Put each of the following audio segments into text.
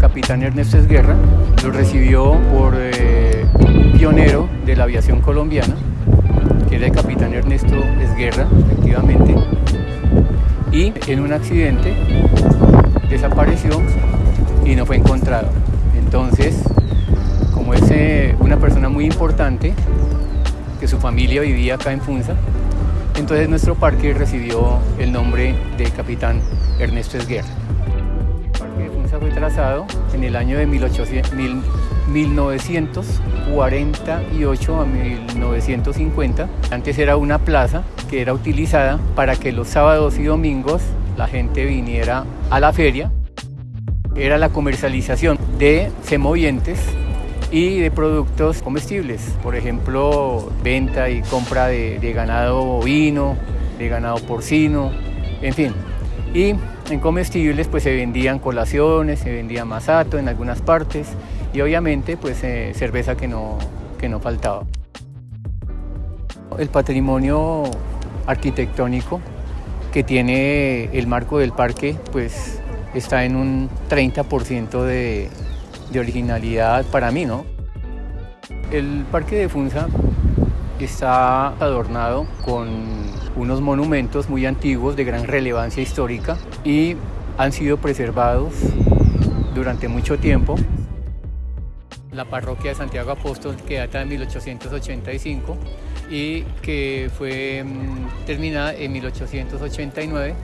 Capitán Ernesto Esguerra. Lo recibió por eh, un pionero de la aviación colombiana, que era el Capitán Ernesto Esguerra, efectivamente. Y en un accidente desapareció y no fue encontrado. Entonces, como es eh, una persona muy importante, que su familia vivía acá en Funza, entonces nuestro parque recibió el nombre de Capitán Ernesto Esguerra. En el año de 1948 a 1950. Antes era una plaza que era utilizada para que los sábados y domingos la gente viniera a la feria. Era la comercialización de semovientes y de productos comestibles, por ejemplo, venta y compra de, ganado bovino, de ganado porcino, en fin. Y en comestibles pues se vendían colaciones, se vendía masato en algunas partes y obviamente pues eh, cerveza que no, que no faltaba. El patrimonio arquitectónico que tiene el marco del parque pues está en un 30% de, de originalidad para mí, ¿no? El Parque de Funza está adornado con unos monumentos muy antiguos de gran relevancia histórica y han sido preservados durante mucho tiempo. La parroquia de Santiago Apóstol que data de 1885 y que fue mm, terminada en 1889,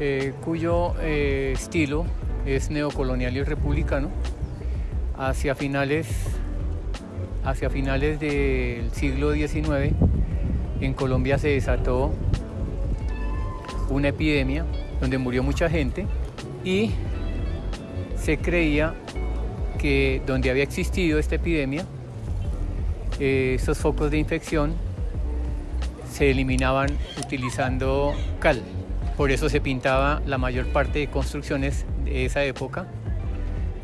eh, cuyo eh, estilo es neocolonial y republicano. Hacia finales, hacia finales del siglo XIX, en Colombia se desató una epidemia donde murió mucha gente y se creía que donde había existido esta epidemia, eh, esos focos de infección se eliminaban utilizando cal. Por eso se pintaba la mayor parte de construcciones de esa época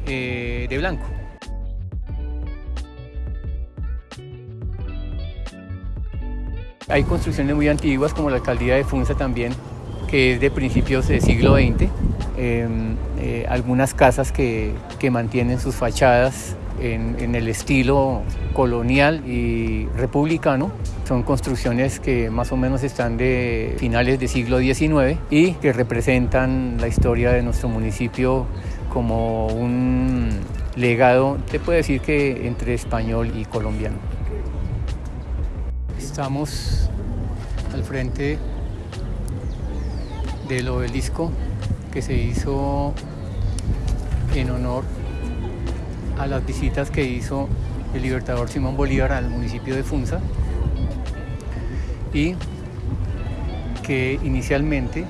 eh, de blanco. Hay construcciones muy antiguas como la alcaldía de Funza también, que es de principios del siglo XX. Em, eh, algunas casas que, que mantienen sus fachadas en, el estilo colonial y republicano. Son construcciones que más o menos están de finales del siglo XIX y que representan la historia de nuestro municipio como un legado, te puedo decir que entre español y colombiano. Estamos al frente del obelisco que se hizo en honor a las visitas que hizo el libertador Simón Bolívar al municipio de Funza y que inicialmente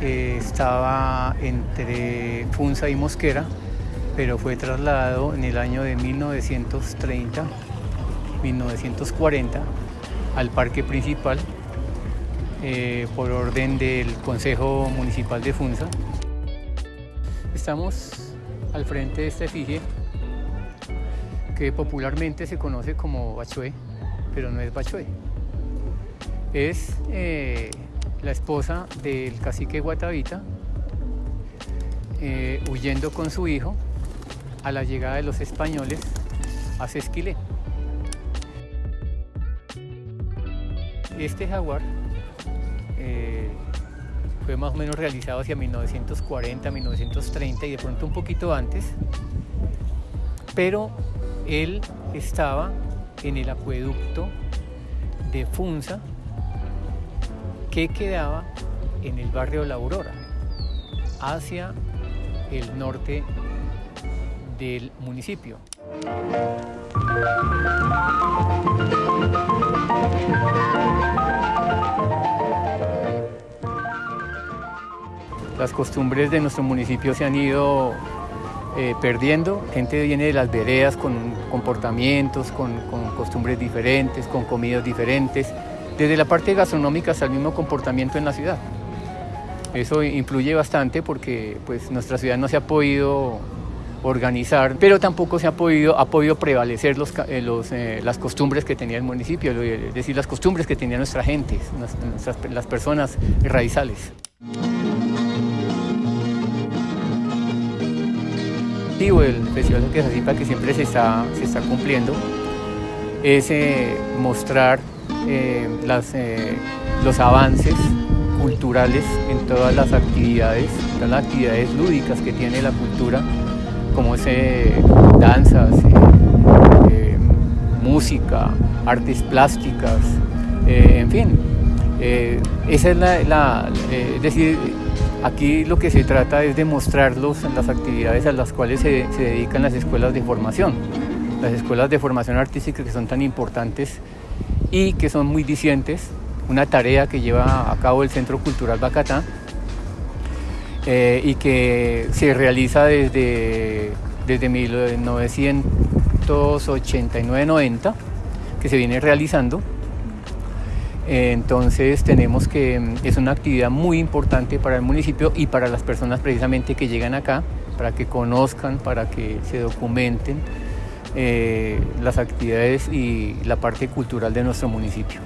eh, estaba entre Funza y Mosquera, pero fue trasladado en el año de 1930, 1940 al parque principal eh, por orden del Consejo Municipal de Funza. Estamos al frente de esta efigie que popularmente se conoce como Bachué, pero no es Bachué. Es eh, la esposa del cacique Guatavita eh, huyendo con su hijo a la llegada de los españoles a Sesquilé. Este jaguar eh, fue más o menos realizado hacia 1940, 1930 y de pronto un poquito antes, pero él estaba en el acueducto de Funza que quedaba en el barrio La Aurora, hacia el norte del municipio. Las costumbres de nuestro municipio se han ido eh, perdiendo. Gente viene de las veredas con comportamientos, con, costumbres diferentes, con comidas diferentes, desde la parte gastronómica hasta el mismo comportamiento en la ciudad. Eso influye bastante porque pues, nuestra ciudad no se ha podido organizar, pero tampoco se ha podido, ha podido prevalecer los, eh, eh, las costumbres que tenía el municipio, es decir, las costumbres que tenía nuestra gente, las personas raizales. Objetivo del Festival de Quesacipa, que siempre se está, se está cumpliendo, es eh, mostrar eh, las, eh, los avances culturales en todas las actividades, todas las actividades lúdicas que tiene la cultura, como es danzas, música, artes plásticas, en fin. esa es la, decir, Aquí lo que se trata es de mostrarlos las actividades a las cuales se, dedican las escuelas de formación, las escuelas de formación artística que son tan importantes y que son muy dicientes, una tarea que lleva a cabo el Centro Cultural Bacatá eh, y que se realiza desde, desde 1989-90, que se viene realizando entonces tenemos que, es una actividad muy importante para el municipio y para las personas precisamente que llegan acá, para que conozcan, para que se documenten eh, las actividades y la parte cultural de nuestro municipio.